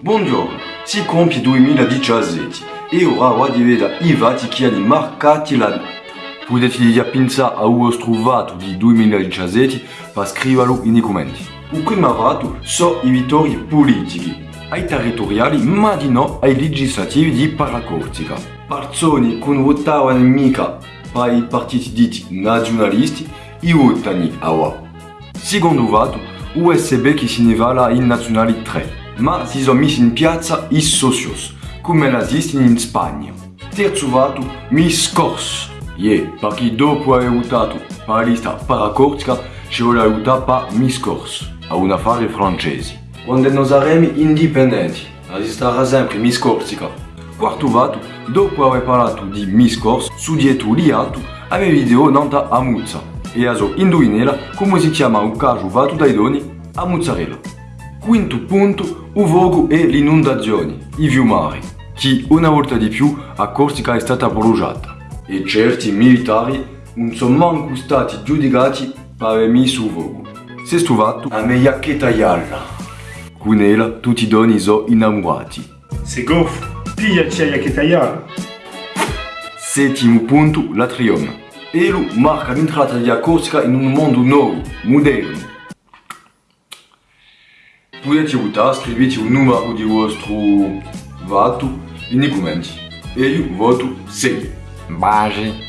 Buongiorno, si compie 2017 e ora di vedere i vati che hanno marcati l'anno. Potete già pensare a uno trovato di 2017 per scriverlo in commenti. Il primo vato sono i vittorie politici, ai territoriali ma di no ai legislativi di Paracortica. Persone che votavano mica per i partiti diti nazionalisti e votano a ora. Secondo vato, USB che si ne va in nazionali 3 ma si sono messi in piazza i socios, come la in Spagna. Terzo vato, mi scorso. Yeah, perché dopo aver votato per la lista paracortica ci vuole aiutare per mi scorso, a un affare francese. Quando noi saremo indipendenti, esisterà sempre mi scorsica. Quarto vato, dopo aver parlato di mi scorso, su dietro liato, aveva video nanta a Muzza. E aso indovinela come si chiama un caso vato dai doni a mozzarella. Quinto punto, il vogo e l'inondazione, i fiumari, che una volta di più a Corsica è stata bruciata. E certi militari non sono manco stati giudicati per aver messo il vogo. Sesto fatto, a meglio che tagliarla. Con ella tutti i doni sono innamorati. C'est goffo, piglia c'è che tagliare. Settimo punto, la trioma. Elo marca l'entrata di Corsica in un mondo nuovo, moderno. Potete votare, scrivete il numero di vostro voto nei commenti. E io voto 6. Base.